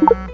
you